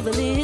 believe